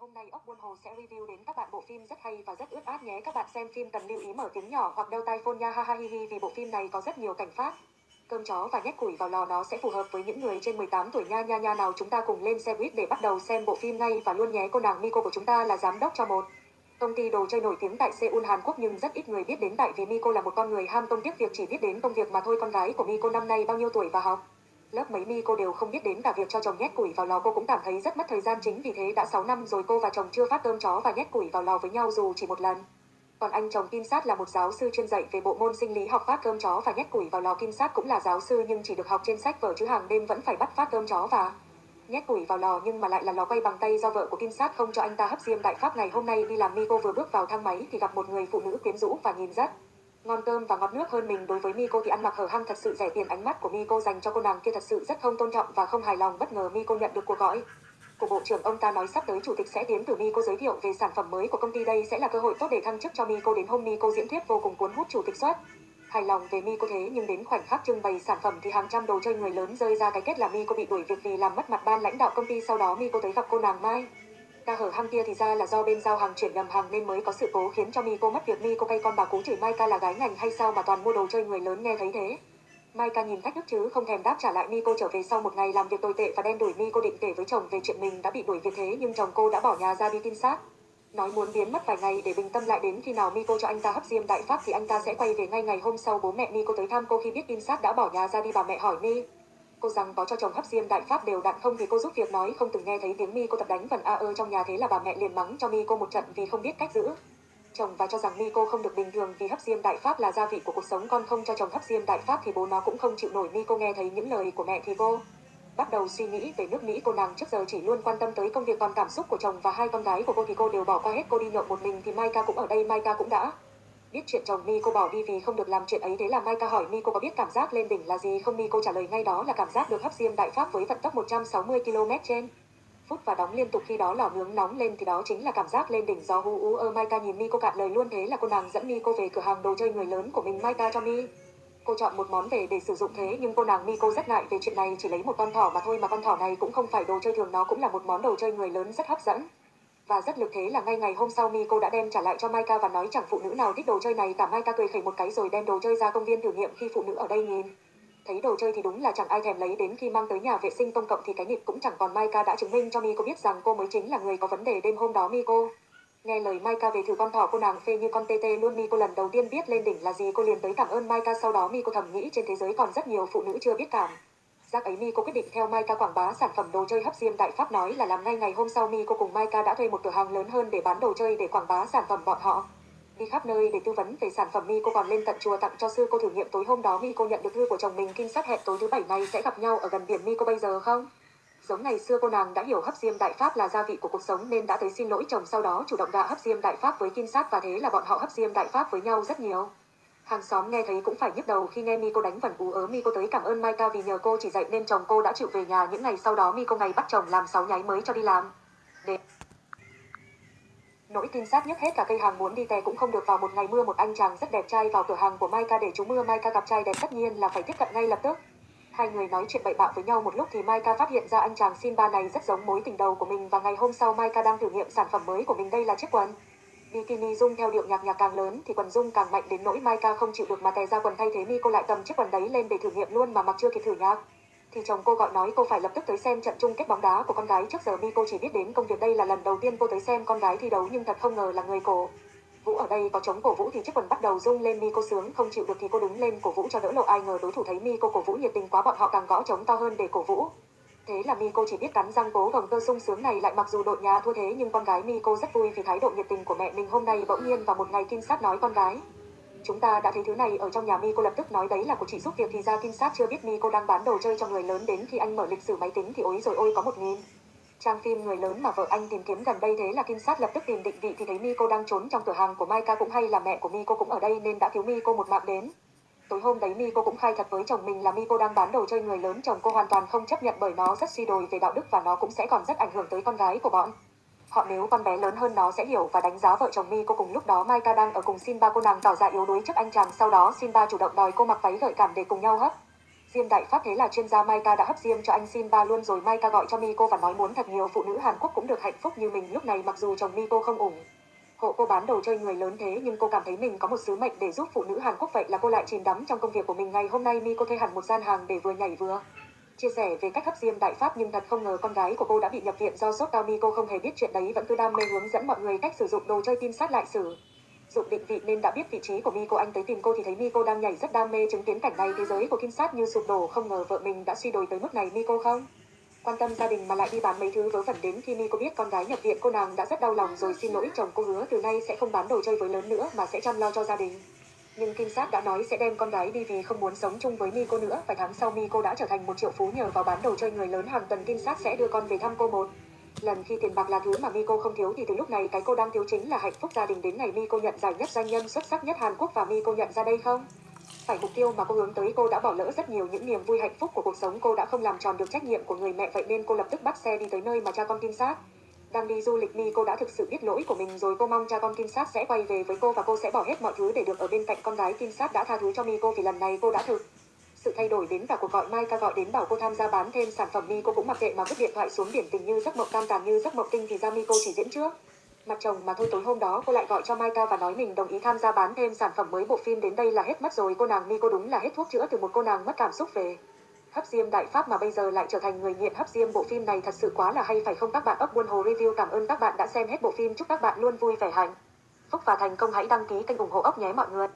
hôm nay ốc buôn hồ sẽ review đến các bạn bộ phim rất hay và rất ướt át nhé. Các bạn xem phim cần lưu ý mở tiếng nhỏ hoặc đeo tai phone nha ha ha hi hi vì bộ phim này có rất nhiều cảnh phát. Cơm chó và nhét củi vào lò nó sẽ phù hợp với những người trên 18 tuổi nha nha nha nào chúng ta cùng lên xe buýt để bắt đầu xem bộ phim ngay và luôn nhé cô nàng Miko của chúng ta là giám đốc cho một công ty đồ chơi nổi tiếng tại Seoul, Hàn Quốc, nhưng rất ít người biết đến tại vì Miko là một con người ham công tiếc việc chỉ biết đến công việc mà thôi con gái của Miko năm nay bao nhiêu tuổi và học Lớp mấy mi cô đều không biết đến cả việc cho chồng nhét củi vào lò. Cô cũng cảm thấy rất mất thời gian chính vì thế đã 6 năm rồi cô và chồng chưa phát cơm chó và nhét củi vào lò với nhau dù chỉ một lần. Còn anh chồng Kim Sát là một giáo sư chuyên dạy về bộ môn sinh lý học phát cơm chó và nhét củi vào lò. Kim Sát cũng là giáo sư nhưng chỉ được học trên sách vở chứ hàng đêm vẫn phải bắt phát cơm chó và nhét củi vào lò. Nhưng mà lại là lò quay bằng tay do vợ của Kim Sát không cho anh ta hấp diêm. Đại pháp ngày hôm nay đi làm mi cô vừa bước vào thang máy thì gặp một người phụ nữ quyến rũ và nhìn rất ngon cơm và ngọt nước hơn mình đối với Miko thì ăn mặc hở hang thật sự rẻ tiền ánh mắt của Miko dành cho cô nàng kia thật sự rất không tôn trọng và không hài lòng, bất ngờ Miko nhận được cuộc gọi. Của bộ trưởng, ông ta nói sắp tới chủ tịch sẽ đến từ Miko giới thiệu về sản phẩm mới của công ty đây sẽ là cơ hội tốt để thăng chức cho Miko đến hôm Miko diễn thuyết vô cùng cuốn hút chủ tịch soát hài lòng về Miko thế, nhưng đến khoảnh khắc trưng bày sản phẩm thì hàng trăm đồ chơi người lớn rơi ra cái kết là Miko bị đuổi việc vì làm mất mặt ban lãnh đạo công ty sau đó Miko tới gặp cô nàng Mai ca hở hang kia thì ra là do bên giao hàng chuyển nhầm hàng nên mới có sự cố khiến cho Miko mất việc. Miko cay con bà cú chửi Mai ca là gái ngành hay sao mà toàn mua đồ chơi người lớn nghe thấy thế? Mai ca nhìn thách thức chứ, không thèm đáp trả lại. Miko trở về sau một ngày làm việc tồi tệ và đen đuổi Miko định kể với chồng về chuyện mình đã bị đuổi việc thế, nhưng chồng cô đã bỏ nhà ra đi tin sát nói muốn biến mất vài ngày để bình tâm lại đến khi nào Miko cho anh ta hấp diêm đại pháp thì anh ta sẽ quay về ngay ngày hôm sau bố mẹ Miko tới thăm. Cô khi biết tin sát đã bỏ nhà ra đi, bà mẹ hỏi Mi cô rằng có cho chồng hấp diêm đại pháp đều đặn không thì cô giúp việc nói. Không từng nghe thấy tiếng mi cô tập đánh vần a ơ trong nhà thế là bà mẹ liền mắng cho mi cô một trận vì không biết cách giữ. Chồng và cho rằng mi cô không được bình thường vì hấp diêm đại pháp là gia vị của cuộc sống. Con không cho chồng hấp diêm đại pháp thì bố nó cũng không chịu nổi. Mi cô nghe thấy những lời của mẹ thì cô bắt đầu suy nghĩ về nước Mỹ. Cô nàng trước giờ chỉ luôn quan tâm tới công việc còn cảm xúc của chồng và hai con gái của cô thì cô đều bỏ qua hết. Cô đi nhậu một mình thì Mai ca cũng ở đây. Mai ca cũng đã biết chuyện chồng mi cô bỏ đi vì không được làm chuyện ấy thế là mai ca hỏi mi cô có biết cảm giác lên đỉnh là gì không? Mi cô trả lời ngay đó là cảm giác được hấp diêm đại pháp với vận tốc 160 km trên phút và đóng liên tục khi đó lò nướng nóng lên thì đó chính là cảm giác lên đỉnh do hu u ơ. Mai ca nhìn mi cô cạn lời luôn thế là cô nàng dẫn mi cô về cửa hàng đồ chơi người lớn của mình. Mai ca cho mi. Cô chọn một món về để sử dụng thế, nhưng cô nàng mi cô rất ngại về chuyện này, chỉ lấy một con thỏ mà thôi, mà con thỏ này cũng không phải đồ chơi thường, nó cũng là một món đồ chơi người lớn rất hấp dẫn và rất lực thế là ngay ngày hôm sau Miko đã đem trả lại cho Maika và nói chẳng phụ nữ nào thích đồ chơi này. Cả Maika cười khẩy một cái rồi đem đồ chơi ra công viên thử nghiệm khi phụ nữ ở đây nhìn. Thấy đồ chơi thì đúng là chẳng ai thèm lấy. Đến khi mang tới nhà vệ sinh công cộng thì cái nhịp cũng chẳng còn. Maika đã chứng minh cho Miko biết rằng cô mới chính là người có vấn đề đêm hôm đó, Miko. Nghe lời Maika về thử con thỏ cô nàng phê như con tê tê luôn, Miko lần đầu tiên biết lên đỉnh là gì. Cô liền tới cảm ơn Maika. Sau đó Miko thầm nghĩ trên thế giới còn rất nhiều phụ nữ chưa biết cảm. Giác ấy Mi cô quyết định theo Maika quảng bá sản phẩm đồ chơi hấp diêm đại pháp nói là làm ngay ngày hôm sau Mi cô cùng Maika đã thuê một cửa hàng lớn hơn để bán đồ chơi để quảng bá sản phẩm bọn họ. Đi khắp nơi để tư vấn về sản phẩm Mi cô còn lên tận chùa tặng cho sư cô thử nghiệm tối hôm đó Mi cô nhận được thư của chồng mình kinh sát hẹn tối thứ bảy này sẽ gặp nhau ở gần biển Mi cô bây giờ không? Giống ngày xưa cô nàng đã hiểu hấp diêm đại pháp là gia vị của cuộc sống nên đã tới xin lỗi chồng sau đó chủ động đã hấp diêm đại pháp với kinh sát và thế là bọn họ hấp diêm đại pháp với nhau rất nhiều. Hàng xóm nghe thấy cũng phải nhức đầu khi nghe Miko đánh vần ú ớ Miko tới cảm ơn Maika vì nhờ cô chỉ dạy nên chồng cô đã chịu về nhà những ngày sau đó Miko ngày bắt chồng làm sáu nháy mới cho đi làm. Để Nỗi tin sát nhất hết cả cây hàng muốn đi tè cũng không được vào một ngày mưa một anh chàng rất đẹp trai vào cửa hàng của Maika để trú mưa Maika gặp trai đẹp tất nhiên là phải tiếp cận ngay lập tức. Hai người nói chuyện bậy bạ với nhau một lúc thì Maika phát hiện ra anh chàng Simba này rất giống mối tình đầu của mình và ngày hôm sau Maika đang thử nghiệm sản phẩm mới của mình đây là chiếc quần. Bikini Dung theo điệu nhạc nhạc càng lớn thì quần Dung càng mạnh đến nỗi Maika không chịu được mà tè ra quần thay thế Mi, cô lại cầm chiếc quần đấy lên để thử nghiệm luôn mà mặc chưa kịp thử nhạc. Thì chồng cô gọi nói, cô phải lập tức tới xem trận chung kết bóng đá của con gái trước giờ Mi, cô chỉ biết đến công việc đây là lần đầu tiên cô tới xem con gái thi đấu nhưng thật không ngờ là người cổ. Vũ ở đây có chống cổ vũ thì chiếc quần bắt đầu rung lên Mi, cô sướng, không chịu được thì cô đứng lên cổ vũ cho đỡ lộ ai ngờ đối thủ thấy Mi, cô cổ vũ nhiệt tình quá, bọn họ càng gõ chống to hơn để cổ vũ. Thế là Miko chỉ biết cắn răng cố gồng cơ sung sướng này lại mặc dù đội nhà thua thế nhưng con gái Miko rất vui vì thái độ nhiệt tình của mẹ mình hôm nay bỗng nhiên vào một ngày kinh sát nói con gái. Chúng ta đã thấy thứ này ở trong nhà Miko lập tức nói đấy là của chị giúp việc thì ra kinh sát chưa biết Miko đang bán đồ chơi cho người lớn đến khi anh mở lịch sử máy tính thì ối rồi ôi có một nghìn. Trang phim người lớn mà vợ anh tìm kiếm gần đây thế là kinh sát lập tức tìm định vị thì thấy Miko đang trốn trong cửa hàng của Maika cũng hay là mẹ của Miko cũng ở đây nên đã cứu Miko một mạng đến. Tối hôm đấy Mi cô cũng khai thật với chồng mình là Mi cô đang bán đồ chơi người lớn, chồng cô hoàn toàn không chấp nhận bởi nó rất suy đồi về đạo đức và nó cũng sẽ còn rất ảnh hưởng tới con gái của bọn. Họ nếu con bé lớn hơn nó sẽ hiểu và đánh giá vợ chồng Mi cô cùng lúc đó Maika đang ở cùng Simba, cô nàng tỏ ra yếu đuối trước anh chàng sau đó Simba chủ động đòi cô mặc váy gợi cảm để cùng nhau hấp. Diêm Đại Pháp thế là chuyên gia Maika đã hấp diêm cho anh Simba luôn rồi Maika gọi cho Miko và nói muốn thật nhiều phụ nữ Hàn Quốc cũng được hạnh phúc như mình lúc này mặc dù chồng Miko không ủng hộ cô bán đồ chơi người lớn thế, nhưng cô cảm thấy mình có một sứ mệnh để giúp phụ nữ Hàn Quốc vậy là cô lại chìm đắm trong công việc của mình ngày hôm nay Mi cô thuê hẳn một gian hàng để vừa nhảy vừa chia sẻ về cách hấp diêm đại pháp, nhưng thật không ngờ con gái của cô đã bị nhập viện do sốt cao Mi. Cô không hề biết chuyện đấy, vẫn cứ đam mê hướng dẫn mọi người cách sử dụng đồ chơi tin sát lại sử dụng định vị nên đã biết vị trí của Mi. Cô, anh tới tìm cô thì thấy Mi, cô đang nhảy rất đam mê chứng kiến cảnh này. Thế giới của Kim Sát như sụp đổ, không ngờ vợ mình đã suy đồi tới mức này. Mi, cô không? Quan tâm gia đình mà lại đi bán mấy thứ vớ vẩn đến khi mi có biết con gái nhập viện, cô nàng đã rất đau lòng rồi xin lỗi chồng cô hứa từ nay sẽ không bán đồ chơi với lớn nữa mà sẽ chăm lo cho gia đình nhưng Kim Sát đã nói sẽ đem con gái đi vì không muốn sống chung với mi cô nữa. Vài tháng sau mi cô đã trở thành một triệu phú nhờ vào bán đồ chơi người lớn hàng tuần, Kim Sát sẽ đưa con về thăm cô một lần khi tiền bạc là thứ mà mi cô không thiếu thì từ lúc này cái cô đang thiếu chính là hạnh phúc gia đình đến ngày cô nhận giải nhất doanh nhân xuất sắc nhất Hàn Quốc và mi cô nhận ra đây không? Phải mục tiêu mà cô hướng tới, cô đã bỏ lỡ rất nhiều những niềm vui hạnh phúc của cuộc sống. Cô đã không làm tròn được trách nhiệm của người mẹ, vậy nên cô lập tức bắt xe đi tới nơi mà cha con Kim Sát đang đi du lịch mi cô đã thực sự biết lỗi của mình rồi. Cô mong cha con Kim Sát sẽ quay về với cô và cô sẽ bỏ hết mọi thứ để được ở bên cạnh con gái Kim Sát đã tha thứ cho mi cô vì lần này cô đã thực sự thay đổi đến cả cuộc gọi Mai ca gọi đến bảo cô tham gia bán thêm sản phẩm mi cô cũng mặc kệ mà vứt điện thoại xuống biển tình như giấc mộng cam tàn, như giấc mộng kinh thì ra mi cô chỉ diễn trước mặt chồng mà thôi tối hôm đó cô lại gọi cho Mai ca và nói mình đồng ý tham gia bán thêm sản phẩm mới bộ phim đến đây là hết mất rồi. Cô nàng mi cô đúng là hết thuốc chữa từ một cô nàng mất cảm xúc về. Hấp Diêm Đại Pháp mà bây giờ lại trở thành người nghiện Hấp Diêm bộ phim này thật sự quá là hay, phải không? Các bạn ốc buôn hồ review, cảm ơn các bạn đã xem hết bộ phim. Chúc các bạn luôn vui vẻ hạnh phúc và thành công. Hãy đăng ký kênh ủng hộ ốc nhé mọi người.